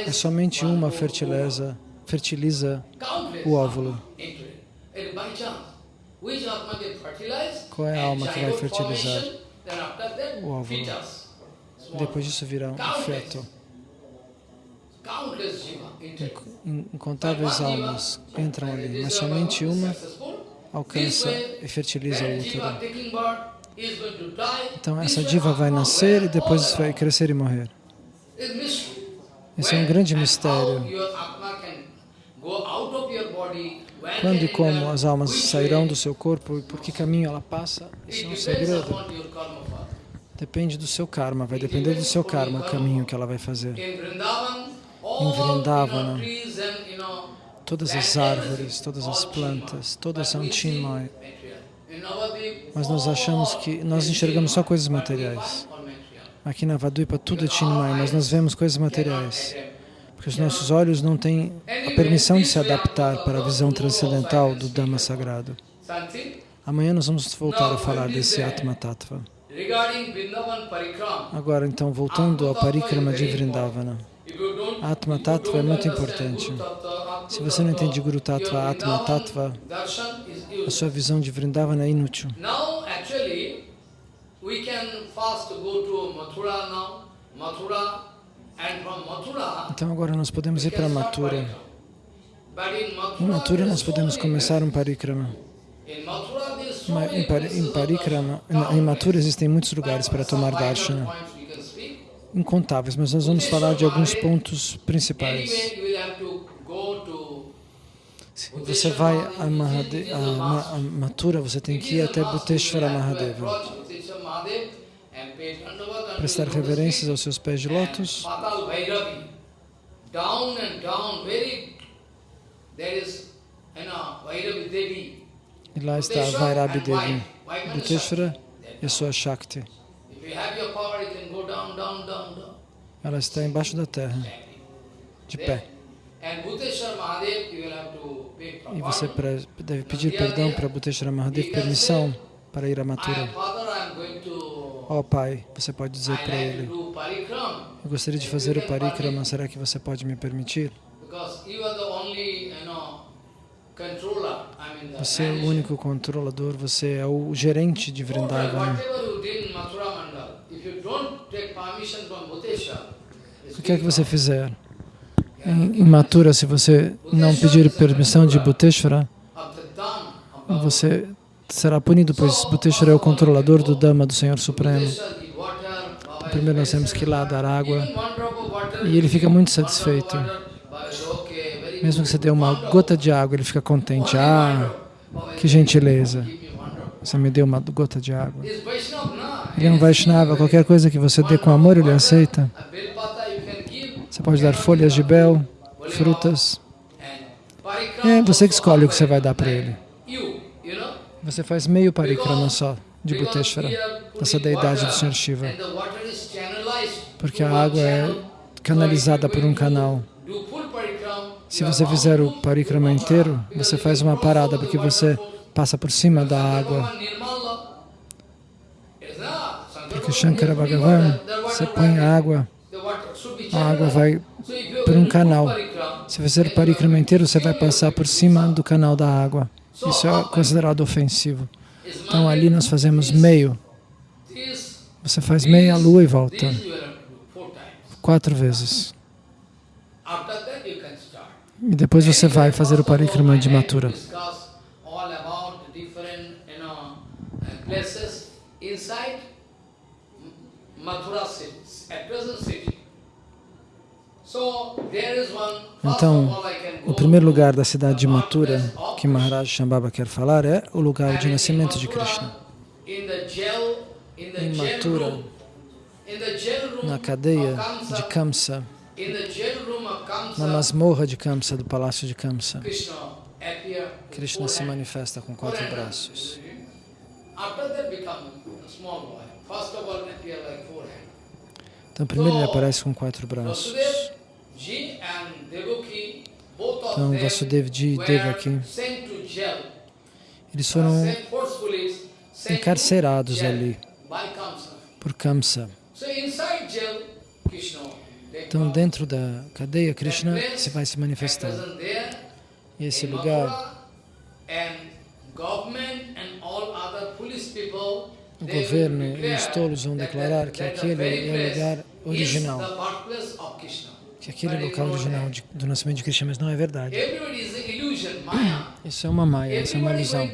É somente uma fertiliza, fertiliza o óvulo. Qual é a alma que vai fertilizar o óvulo? Depois disso virá um feto. Incontáveis almas entram ali, mas somente uma alcança e fertiliza o útero. Então essa diva vai nascer e depois vai crescer e morrer. Esse é um grande mistério. Quando e como as almas sairão do seu corpo e por que caminho ela passa, isso é um segredo. Depende do seu karma, vai depender do seu karma o caminho que ela vai fazer. Em Vrindavana, todas as árvores, todas as plantas, todas são Chinmay. Mas nós achamos que nós enxergamos só coisas materiais. Aqui na Vaduipa tudo é Chinmay, mas nós vemos coisas materiais. Porque os nossos olhos não têm a permissão de se adaptar para a visão transcendental do Dhamma sagrado. Amanhã nós vamos voltar a falar desse Atma Tattva. Agora, então, voltando ao Parikrama de Vrindavana. Atma Tattva é muito importante. Se você não entende Guru Tattva, Atma Tattva, a sua visão de Vrindavana é inútil. Então agora nós podemos ir para Mathura. Em Mathura, nós podemos começar um parikrama. Em, places em parikrama, em Mathura existem muitos lugares para tomar darshana, incontáveis, mas nós vamos falar de alguns pontos principais. Se você vai a, Mahade, a, Ma- a Mathura, você tem que ir até Bhuteshwara Mahadeva, prestar reverências aos seus pés de lótus. Down and down, very. There is, you know, Bhairavi Devi. E lá está a Vairabi Devi. Bhuteshwara é sua Shakti. Ela está embaixo da terra, de pé. E você deve pedir perdão para Bhuteshwara Mahadev, permissão para ir am Mathura. Ó pai, você pode dizer para ele, eu gostaria de fazer o parikrama, será que você pode me permitir? Você é o único controlador, você é o gerente de it's O que é que você fizer? Em, Mathura, se você não pedir permissão de Bhagavad você será punido, pois Bhuteshwara é o controlador do Dhamma do Senhor Supremo. Primeiro nós temos que ir lá dar água. E ele fica muito satisfeito. water, Baba is okay, very Mesmo que você dê uma gota de água, ele fica contente. Ah, que gentileza. Você me deu uma gota de água. Ele é um Vaishnava, qualquer coisa que você dê com amor, ele aceita. Você pode dar folhas de bel, frutas. É você que escolhe o que você vai dar para ele. Você faz meio parikrama só de are dessa deidade do Senhor Shiva. Porque a água é canalizada por um canal. Se você fizer o parikrama inteiro, você faz uma parada, porque você passa por cima da água. Porque Shankara Bhagavan, você põe a água, a água vai por um canal. Se fizer o parikrama inteiro, você vai passar por cima do canal da água. Isso é considerado ofensivo. Então ali nós fazemos meio. Você faz meia lua e volta. this you E depois você vai fazer o parikrama de Mathura. Discuss all about the different, you know, places inside M- Mathura city, at present city. So there is one. First Então, O primeiro lugar da cidade de Mathura que Maharaj Shambhava quer falar é o lugar de nascimento de Krishna. Em Mathura, na cadeia de Kamsa, na masmorra de Kamsa, do palácio de Kamsa, Krishna se manifesta com quatro braços. Então primeiro ele aparece com quatro braços. Então Vasudev Ji e Devaki, eles foram encarcerados ali por Kamsa. Então dentro da cadeia, Krishna se vai se manifestar. E esse lugar, o governo e os tolos vão declarar que aquele é o lugar original. Que aquele é o local original de- do nascimento de Krishna, mas não é verdade. Isso é uma maia, isso é uma ilusão.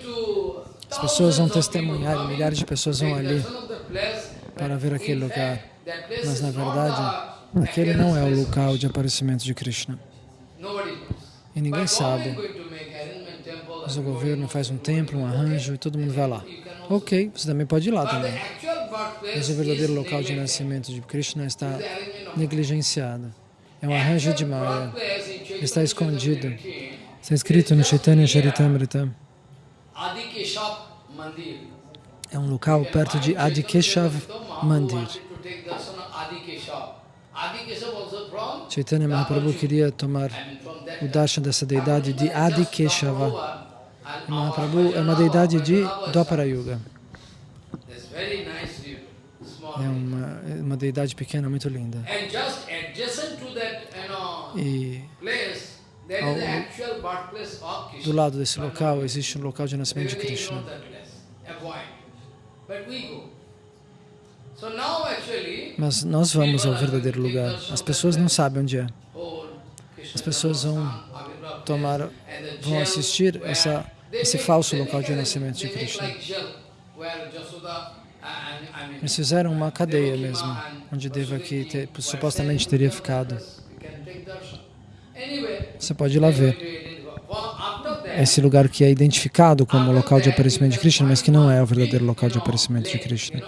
As pessoas vão testemunhar, milhares de pessoas vão ali para ver aquele lugar. Mas na verdade, aquele não é o local de aparecimento de Krishna. E ninguém sabe. Mas o governo faz um templo, um arranjo e todo mundo vai lá. Ok, você também pode ir lá também. Mas o verdadeiro local de nascimento de Krishna está negligenciado. É um arranjo de Maya. Está escondido. Está escrito no Chaitanya Charitamrita. É um local perto de Adikeshav Mandir. Chaitanya Mahaprabhu queria tomar o darshan dessa deidade de Adikeshava. E Mahaprabhu é uma deidade de Dwapara Yuga. É uma, uma deidade pequena, muito linda. E ao, do lado desse local existe um local de nascimento de Krishna. Mas nós vamos ao verdadeiro lugar. As pessoas não sabem onde é. As pessoas vão tomar, vão assistir essa, esse falso local de nascimento de Krishna. Eles fizeram uma cadeia mesmo, onde Devaki te, supostamente teria ficado. Você pode ir lá ver. Esse lugar que é identificado como local de aparecimento de Krishna, mas que não é o verdadeiro local de aparecimento de Krishna.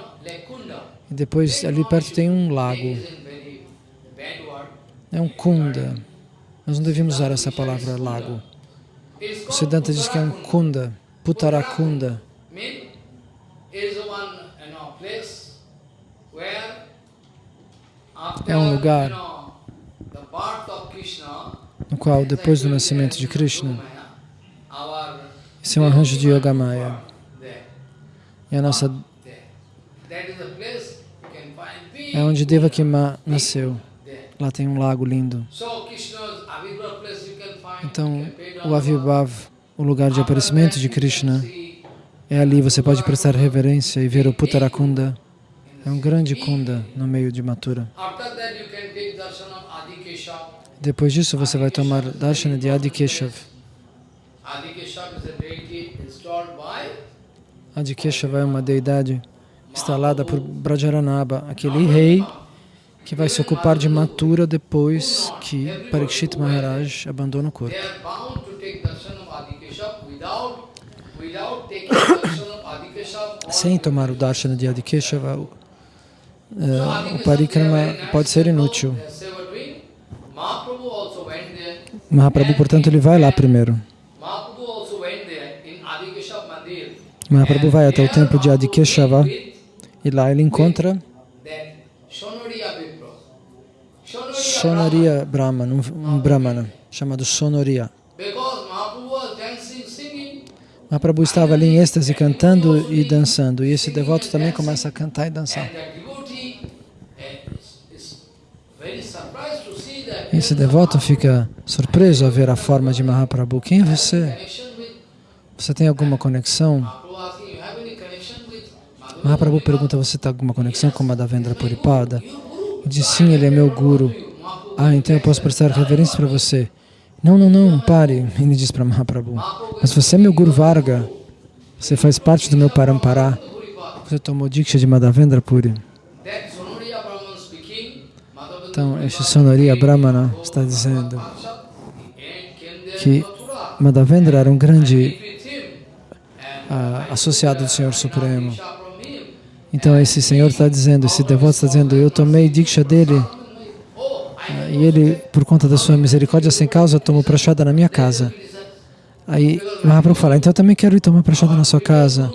E depois, ali perto tem um lago. É um kunda. Nós não devíamos usar essa palavra lago. O Siddhanta diz que é um kunda, Putarakunda. É um lugar no qual, depois do nascimento de Krishna, esse é um arranjo de Yogamaya. E a nossa... É onde Devakima nasceu. Lá tem um lago lindo. Então, o Avibhav, o lugar de aparecimento de Krishna, é ali, você pode prestar reverência e ver o Puttarakunda. É um grande kunda no meio de Mathura. Depois disso, você vai tomar darshan de Adikeshav. Adikeshava é uma deidade instalada por Brajaranaba, aquele rei que vai se ocupar de Mathura depois que Parikshit Maharaj abandona o corpo. Sem tomar o darshana de Adikeshava, uh, o parikrama pode ser inútil. Mahaprabhu, portanto, ele vai lá primeiro. Mahaprabhu vai até o templo de Adikeshava e lá ele encontra Sonoria Brahman, um, Brahmana chamado Sonoria. Mahaprabhu estava ali em êxtase cantando e dançando e esse devoto também começa a cantar e dançar. Esse devoto fica surpreso a ver a forma de Mahaprabhu. Quem é você? Você tem alguma conexão? Mahaprabhu pergunta, você tem alguma conexão com Madhavendra Puripada? Diz, sim, ele é meu guru. Ah, então eu posso prestar reverência para você. Não, não, não, pare, ele diz para Mahaprabhu. Mas você é meu Guru Varga. Você faz parte do meu Parampara. Você tomou Diksha de Madhavendra Puri. Então, este Sonoria Brahmana está dizendo que Madhavendra era um grande uh, associado do Senhor Supremo. Então, esse Senhor está dizendo, esse devoto está dizendo, eu tomei Diksha dele e ele, por conta da sua misericórdia sem causa, tomou prachada na minha casa. Aí Mahaprabhu fala, então eu também quero ir tomar prachada na sua casa.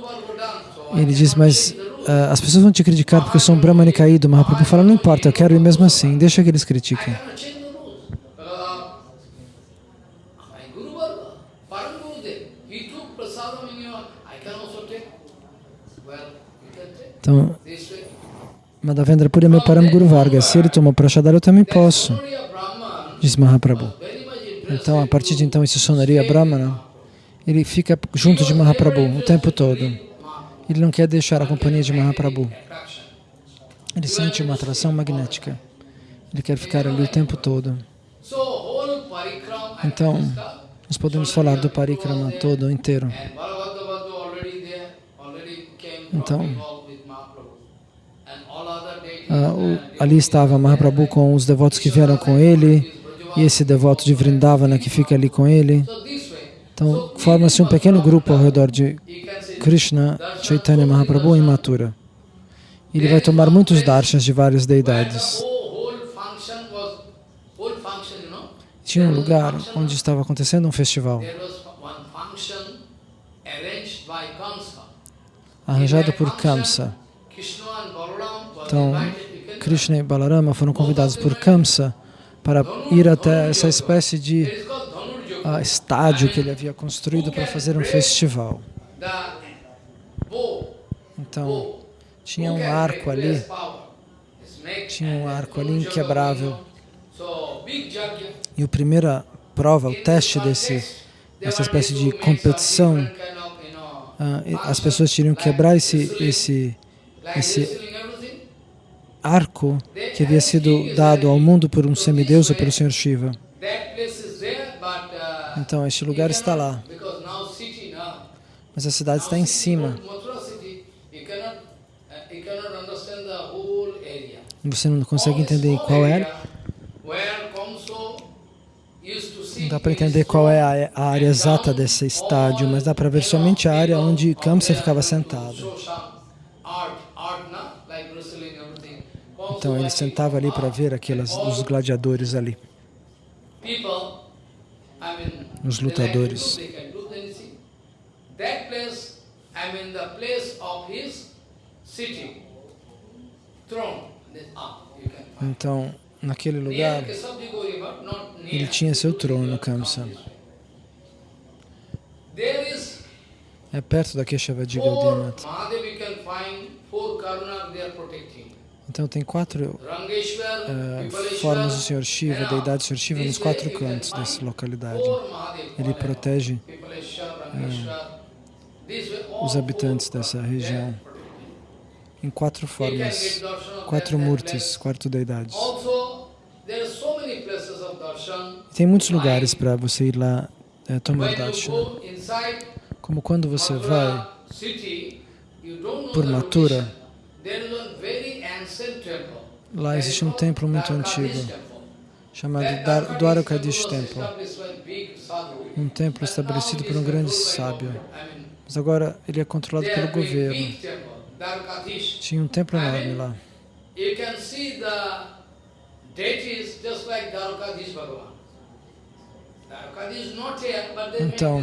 Ele diz, mas uh, as pessoas vão te criticar porque eu sou um brahmani caído. Mahaprabhu fala, não importa, eu quero ir mesmo assim, deixa que eles critiquem. Então, Madhavendra Puri é meu Param Guru Varga. Se ele tomou Prashadara, eu também posso, diz Mahaprabhu. Então, a partir de então, esse Sonaria Brahmana, ele fica junto de Mahaprabhu o tempo todo. Ele não quer deixar a companhia de Mahaprabhu. Ele sente uma atração magnética. Ele quer ficar ali o tempo todo. Então, nós podemos falar do parikrama todo inteiro. Então, ah, ali estava Mahaprabhu com os devotos que vieram com ele, e esse devoto de Vrindavana que fica ali com ele. Então, forma-se um pequeno grupo ao redor de Krishna, Chaitanya Mahaprabhu e Mathura. Ele vai tomar muitos darshans de várias deidades. Tinha um lugar onde estava acontecendo um festival. Arranjado por Kamsa. Então, Krishna e Balarama foram convidados por Kamsa para ir até essa espécie de uh, estádio que ele havia construído para fazer um festival. Então, tinha um arco ali, tinha um arco ali inquebrável. E a primeira prova, o teste desse, essa espécie de competição, ah, as pessoas teriam que quebrar esse, esse, esse arco que havia sido dado ao mundo por um semideus ou pelo Senhor Shiva. Então, este lugar está lá. Mas a cidade está em cima. Você não consegue entender qual é. Não dá para entender qual é a, área exata desse estádio, mas dá para ver somente a área onde Kamsa ficava sentado. Então ele sentava ali para ver aquelas, os gladiadores ali, os lutadores. Então, naquele lugar, ele tinha seu trono, Kamsa. É perto da Keshavadi Gaudiya Então tem quatro uh, formas do Senhor Shiva, deidade do Senhor Shiva, nos quatro cantos dessa localidade. Ele protege uh, os habitantes dessa região em quatro formas, quatro murtis, quatro deidades. Tem muitos lugares para você ir lá é, tomar darshan. Como quando você vai por Mathura, lá existe um templo muito antigo, chamado Dwarakadish Temple. Um templo estabelecido por um grande sábio. Mas agora ele é controlado pelo governo. Tinha um templo enorme lá. Então,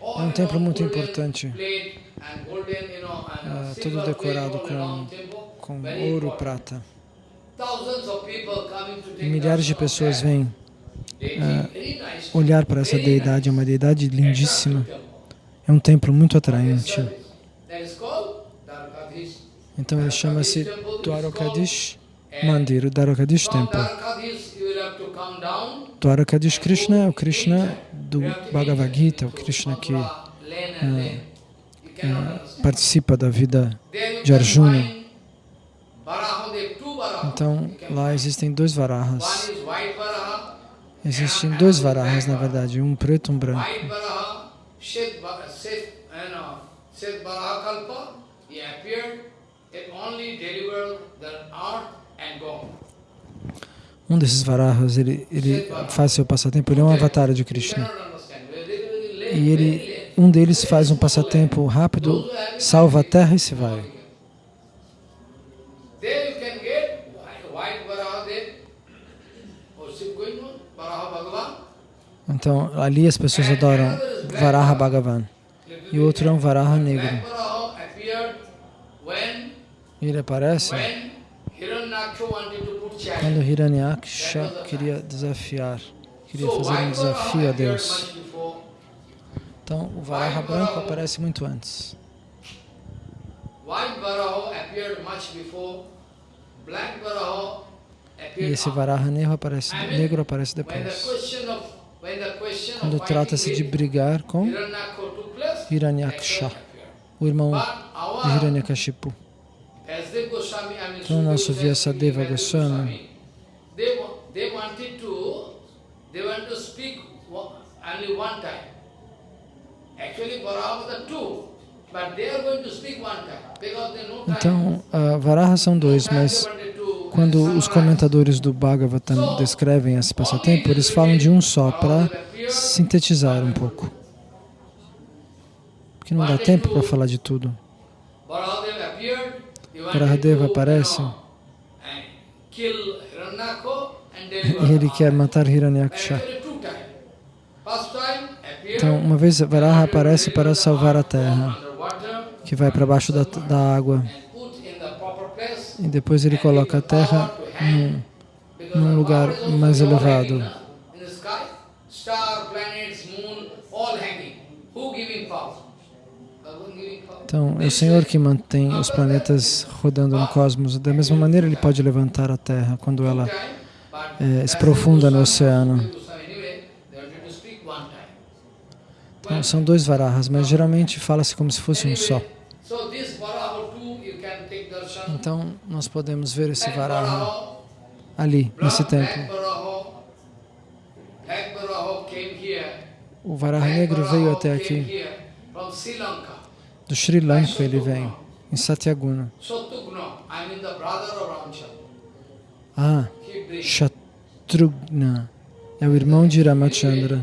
é um templo muito importante, é, todo decorado com, com ouro, prata. E milhares de pessoas vêm é, olhar para essa deidade, é uma deidade lindíssima. É um templo muito atraente. Então ele chama-se Dwarakadish Mandir, o Dwarakadish Temple. Dwarakadish Krishna é o Krishna do Bhagavad Gita, o Krishna que é, é, participa da vida de Arjuna. Então, lá existem dois varahas. Existem dois varahas, na verdade, um preto e um branco. Um desses varahas, ele, ele faz seu passatempo, ele é um avatar de Krishna. E ele, um deles faz um passatempo rápido, salva a terra e se vai. Então, ali as pessoas adoram Varaha Bhagavan. E o outro é um Varaha negro. Ele aparece quando Hiranyaksha queria desafiar, queria fazer um desafio a Deus. Então, o Varaha branco aparece muito antes. E esse Varaha negro aparece, negro aparece depois. Quando trata-se de brigar com Hiranyaksha, o irmão de Hiranyakashipu. Então, nosso Vyasadeva Goswami, então, Varaha são dois, mas quando os comentadores do Bhagavatam descrevem esse passatempo, eles falam de um só, para sintetizar um pouco. Porque não dá tempo para falar de tudo. Varahadeva aparece e ele quer matar Hiranyaksha. Então, uma vez Varaha aparece para salvar a terra, que vai para baixo da, da água. E depois ele coloca a terra num, num lugar mais elevado. Então, é o Senhor que mantém os planetas rodando no cosmos. Da mesma maneira, Ele pode levantar a Terra quando ela é, se profunda no oceano. Então, são dois varahas, mas geralmente fala-se como se fosse um só. Então, nós podemos ver esse varaha ali, nesse templo. O varaha negro veio até aqui. Do Sri Lanka ele vem, em Satyaguna. Ah, Shatrugna é o irmão de Ramachandra.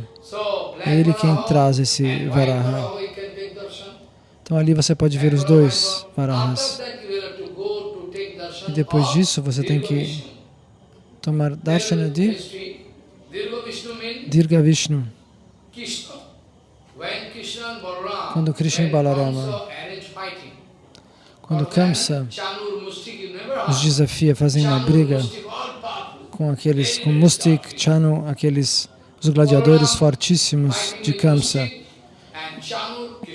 É ele quem traz esse Varaha. Então ali você pode ver os dois Varahas. E depois disso você tem que tomar darshana de Dirga Vishnu. Quando Krishna e Balarama, quando Kamsa os desafia, fazem uma briga com aqueles, com Mustik, Chanu, aqueles, os gladiadores fortíssimos de Kamsa.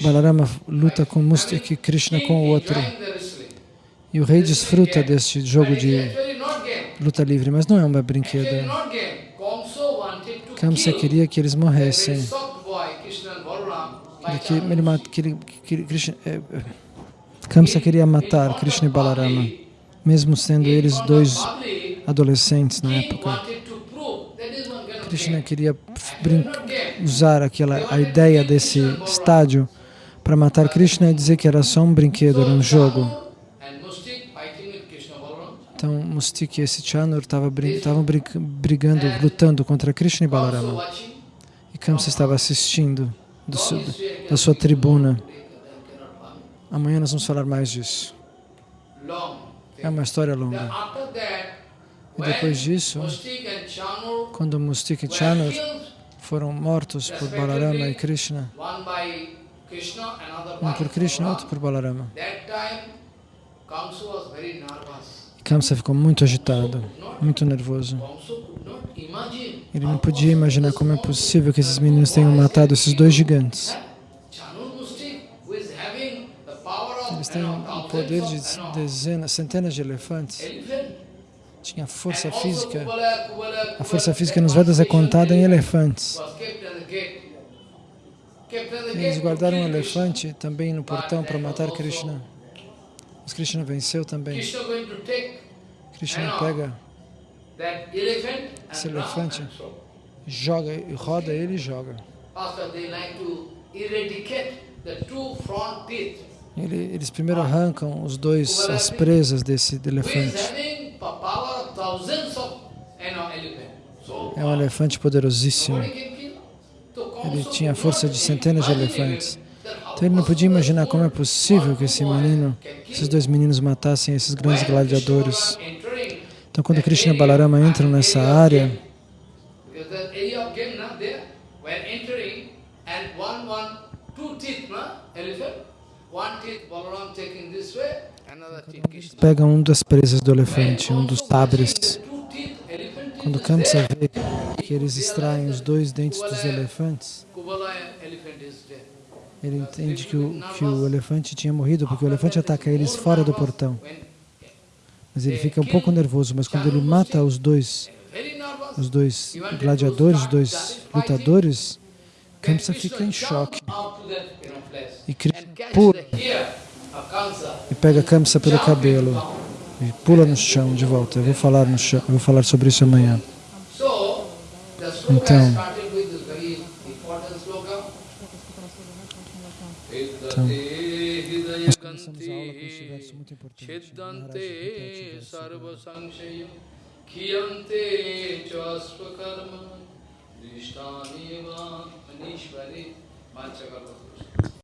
Balarama luta com Mustik e Krishna com o outro. E o rei desfruta deste jogo de luta livre, mas não é um brinquedo. Kamsa queria que eles morressem. Que ele, que ele, que Krishna, é, Kamsa queria matar Krishna e Balarama, mesmo sendo eles dois adolescentes na época. Krishna queria usar aquela, a ideia desse estádio para matar Krishna e dizer que era só um brinquedo, era um jogo. Então, Mustik e esse Chanur estavam brigando, lutando contra Krishna e Balarama. E Kamsa estava assistindo do, da sua tribuna. Amanhã nós vamos falar mais disso. É uma história longa. E depois disso, quando Mustik e Chanur foram mortos por Balarama e Krishna, um por Krishna, outro por Balarama, Kamsa ficou muito agitado, muito nervoso. Ele não podia imaginar como é possível que esses meninos tenham matado esses dois gigantes. Eles têm o poder de dezenas, centenas de elefantes. Tinha força física. A força física nos Vedas é contada em elefantes. Eles guardaram um elefante também no portão para matar Krishna. Mas Krishna venceu também. Krishna pega esse elefante, joga, roda ele e joga. Ele, eles primeiro arrancam os dois, as presas desse elefante. É um elefante poderosíssimo. Ele tinha a força de centenas de elefantes. Então ele não podia imaginar como é possível que esse menino, esses dois meninos matassem esses grandes gladiadores. Então quando Krishna e Balarama entram nessa área, pegam um das presas do elefante, um dos tabres. Quando Kamsa vê que eles extraem os dois dentes dos elefantes, ele entende que o, que o elefante tinha morrido, porque o elefante ataca eles fora do portão. Mas ele fica um pouco nervoso, mas quando ele mata os dois, os dois gladiadores, os dois lutadores, Kamsa fica em choque. E Krishna pula e pega Kamsa pelo cabelo e pula no chão de volta. Eu vou falar, no chão, vou falar sobre isso amanhã. Então nós começamos a aula com este verso muito importante. Kiyante chaspakarma Drishtani va Manishvari Manchakarma